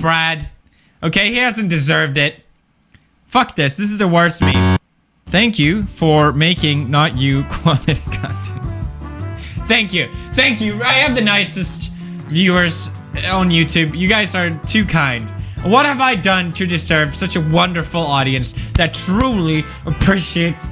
Brad. Okay, he hasn't deserved it. Fuck this. This is the worst meme. Thank you for making not you quality content. Thank you. Thank you. I have the nicest viewers on YouTube. You guys are too kind. What have I done to deserve such a wonderful audience that truly appreciates